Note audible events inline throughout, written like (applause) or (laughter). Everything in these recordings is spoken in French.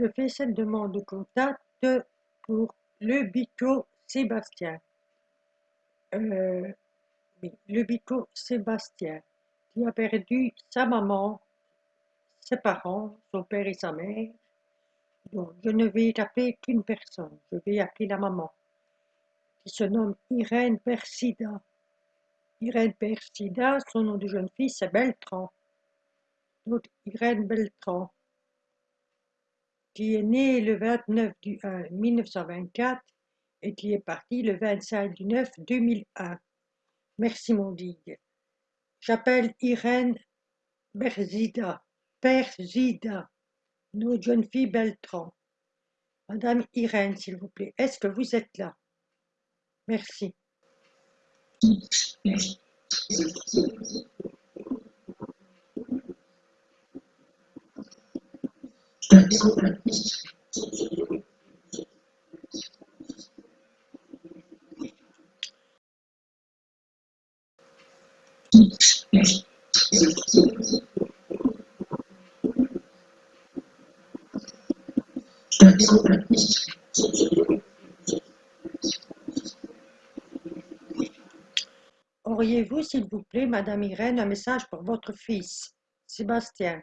Je fais cette demande de contact pour le Bico Sébastien. Euh, le Bico Sébastien, qui a perdu sa maman, ses parents, son père et sa mère. Donc, je ne vais appeler qu'une personne, je vais appeler la maman, qui se nomme Irène Persida. Irène Persida, son nom de jeune fille, c'est Beltran. Donc, Irène Beltran est né le 29 du 1 1924 et qui est parti le 25 du 9 2001. Merci mon digue. J'appelle Irène Berzida, Berzida, notre jeune fille Beltran. Madame Irène, s'il vous plaît, est-ce que vous êtes là? Merci. Auriez-vous, s'il vous plaît, Madame Irène, un message pour votre fils, Sébastien?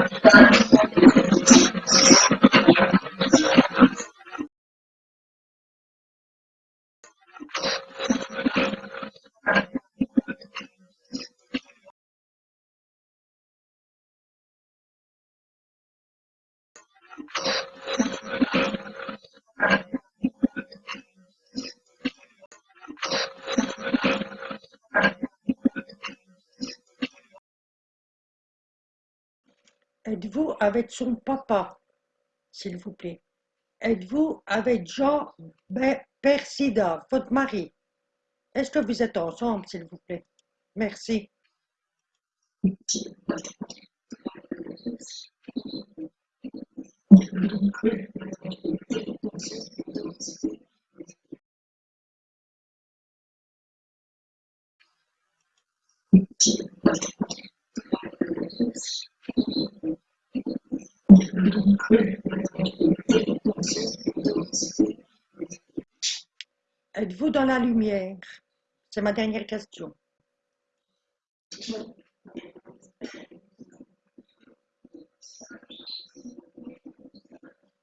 Êtes-vous avec son papa, s'il vous plaît? Êtes-vous avec Jean Persida, votre mari? Est-ce que vous êtes ensemble, s'il vous plaît? Merci. Êtes-vous dans la lumière? C'est ma dernière question.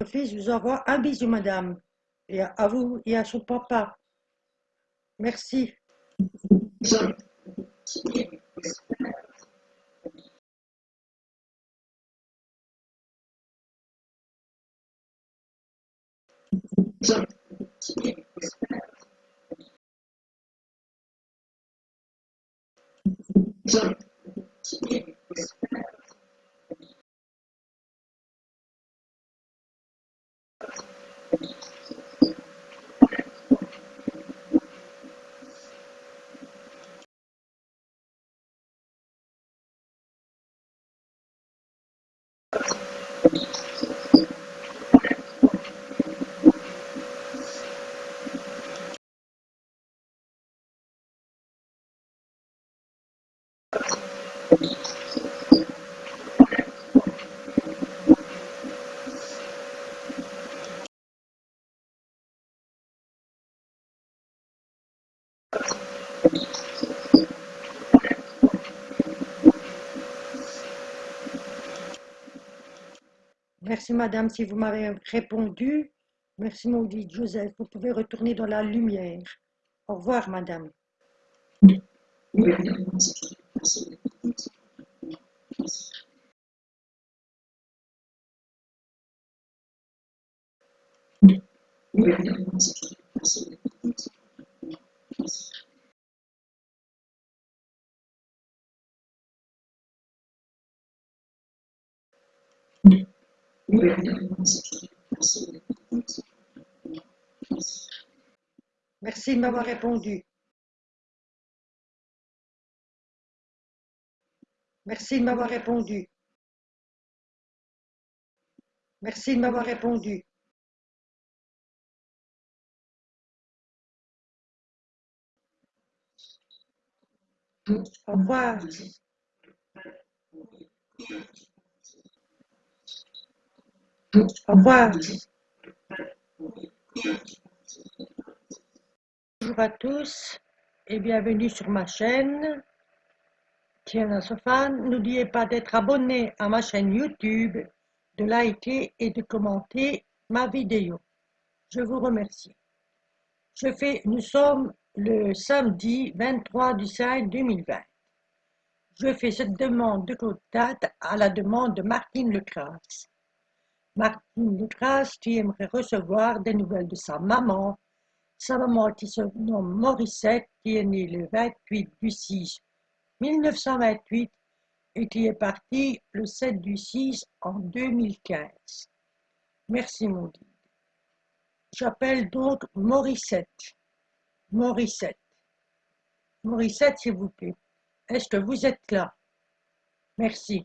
Mon fils vous envoie un bisou, madame, et à vous et à son papa. Merci. Merci madame, si vous m'avez répondu, Merci maudite Joseph, vous pouvez retourner dans la lumière. Au revoir madame. Merci de m'avoir répondu. Merci de m'avoir répondu. Merci de m'avoir répondu. Au revoir. Au revoir. Bonjour à tous et bienvenue sur ma chaîne. Tiens, Sofan, n'oubliez pas d'être abonné à ma chaîne YouTube, de liker et de commenter ma vidéo. Je vous remercie. Nous sommes le samedi 23 du 5 2020. Je fais cette demande de contact à la demande de Martine Lecras. Martine Lecras qui aimerait recevoir des nouvelles de sa maman, sa maman qui se nomme Morissette, qui est née le 28 du 6 1928 et qui est partie le 7 du 6 en 2015. Merci mon guide. J'appelle donc Morissette. Morissette. Morissette, s'il vous plaît. Est-ce que vous êtes là? Merci.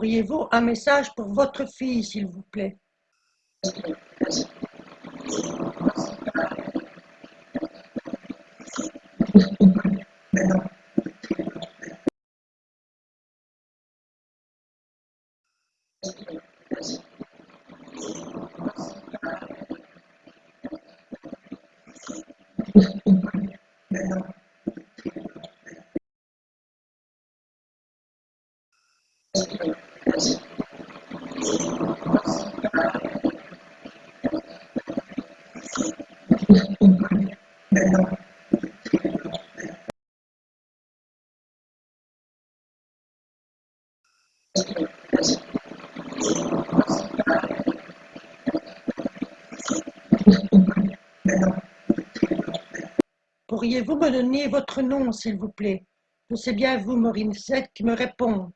Auriez-vous un message pour votre fille, s'il vous plaît? Pourriez-vous me donner votre nom, s'il vous plaît? Sais bien vous, Morissette, qui me répond.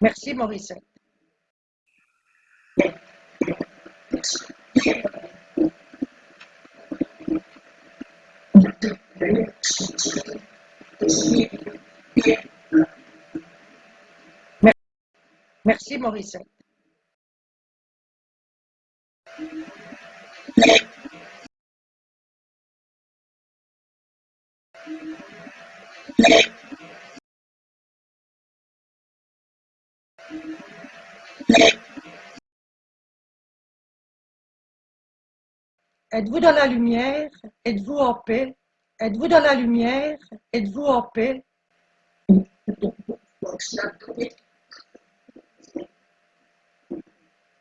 Merci, Morissette. Merci, Morissette. Êtes-vous dans la lumière? Êtes-vous en paix? Êtes-vous dans la lumière? Êtes-vous en paix?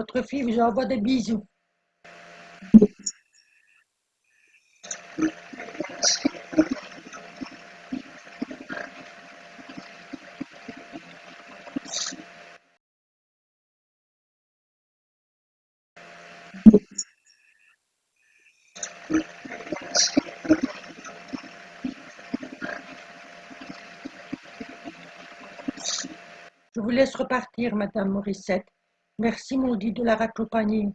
Votre fille vous envoie des bisous. Je vous laisse repartir, Madame Morissette. Merci, maudit, de la raccompagner.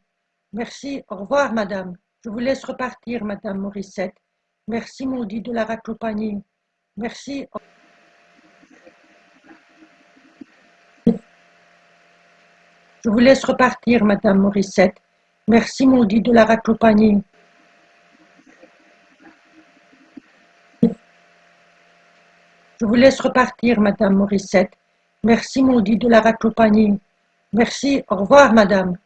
Merci, au revoir, Madame. Je vous laisse repartir, Madame Morissette. Merci, maudit, de la raccompagner. Merci. Je vous laisse repartir, Madame Morissette. Merci, maudit, de la raccompagner. Je vous laisse repartir, Madame Morissette. Merci, maudit, de la raccompagner. Merci, au revoir, Madame.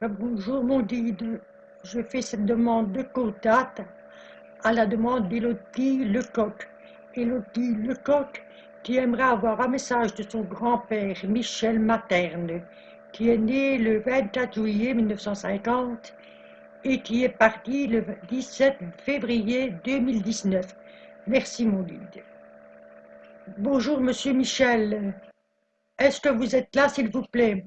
Bonjour maudit, je fais cette demande de contact à la demande d'Élodie Lecoq. Élodie Lecoq qui aimerait avoir un message de son grand-père Michel Materne qui est né le 24 juillet 1950 et qui est parti le 17 février 2019. Merci mon guide. Bonjour monsieur Michel, est-ce que vous êtes là s'il vous plaît?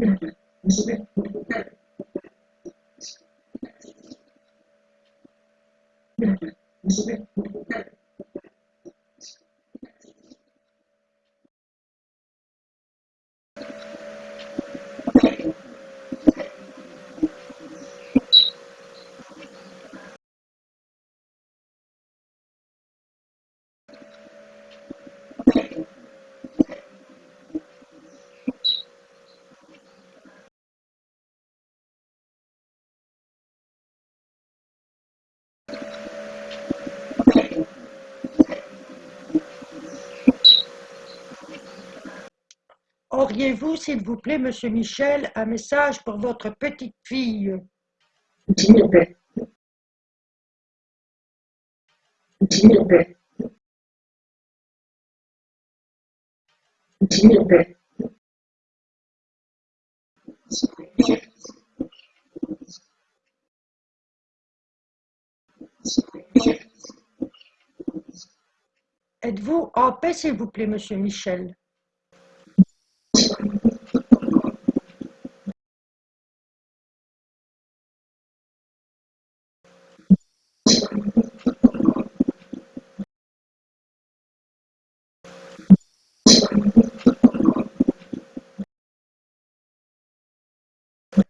娘 (laughs) Auriez-vous, s'il vous plaît, monsieur Michel, un message pour votre petite fille? Êtes-vous en paix, s'il vous plaît, monsieur Michel?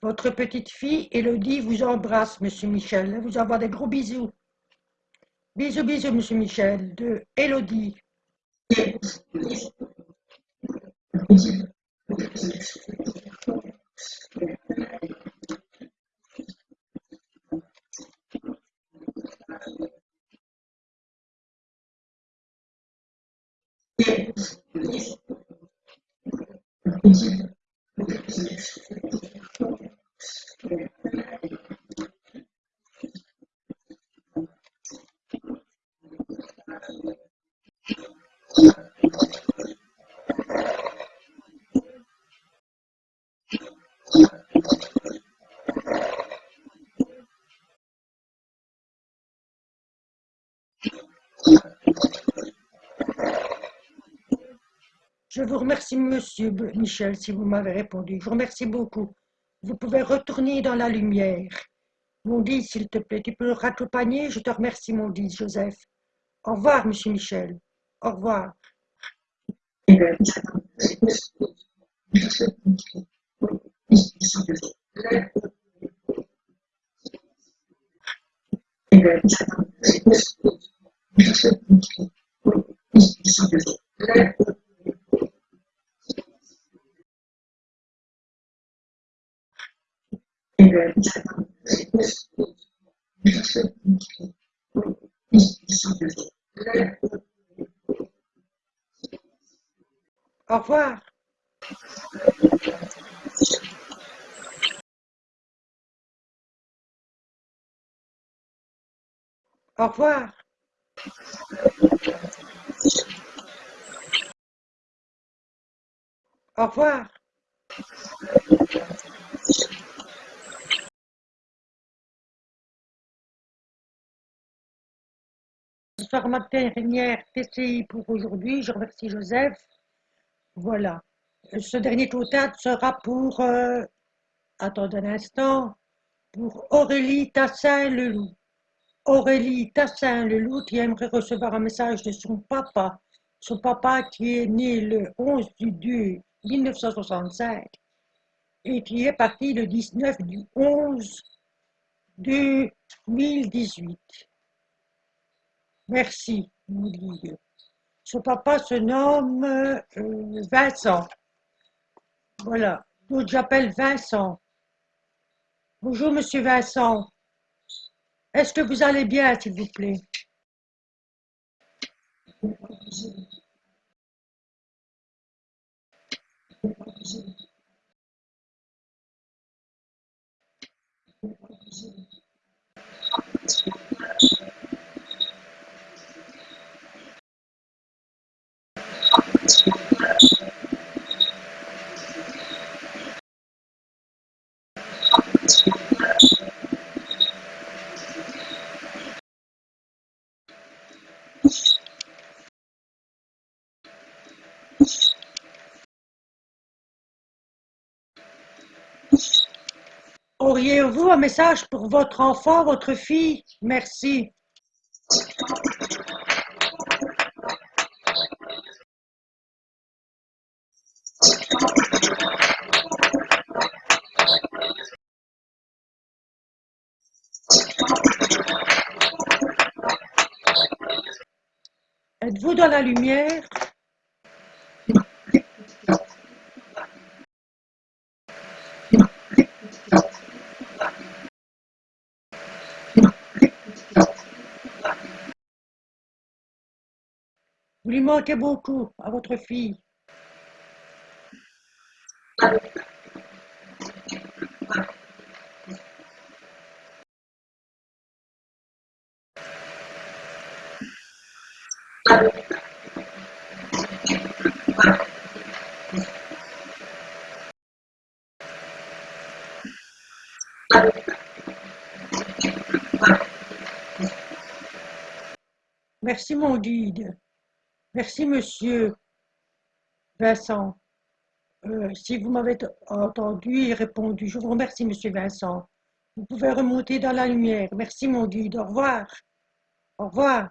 Votre petite fille, Elodie, vous embrasse, Monsieur Michel. Elle vous envoie des gros bisous. Bisous, bisous, Monsieur Michel, de Elodie. Je vous remercie, monsieur Michel, si vous m'avez répondu. Je vous remercie beaucoup. Vous pouvez retourner dans la lumière. Mon dit, s'il te plaît, tu peux raccompagner? Je te remercie, mon dit, Joseph. Au revoir, monsieur Michel. Au revoir. Au revoir. Au revoir. Au revoir. Dernière TCI pour aujourd'hui. Je remercie Joseph. Voilà. Ce dernier total sera pour, euh, attendez un instant, pour Aurélie Tassin-Leloup. Aurélie Tassin-Leloup qui aimerait recevoir un message de son papa. Son papa qui est né le 11 du 2 1965 et qui est parti le 19 du 11 2018. Merci, Son papa se nomme euh, Vincent. Voilà, donc j'appelle Vincent. Bonjour, monsieur Vincent. Est-ce que vous allez bien, s'il vous plaît? Auriez-vous un message pour votre enfant, votre fille? Merci. Êtes-vous dans la lumière Vous lui manquez beaucoup à votre fille. Merci mon guide. Merci monsieur Vincent. Euh, si vous m'avez entendu et répondu, je vous remercie monsieur Vincent. Vous pouvez remonter dans la lumière. Merci mon guide. Au revoir. Au revoir.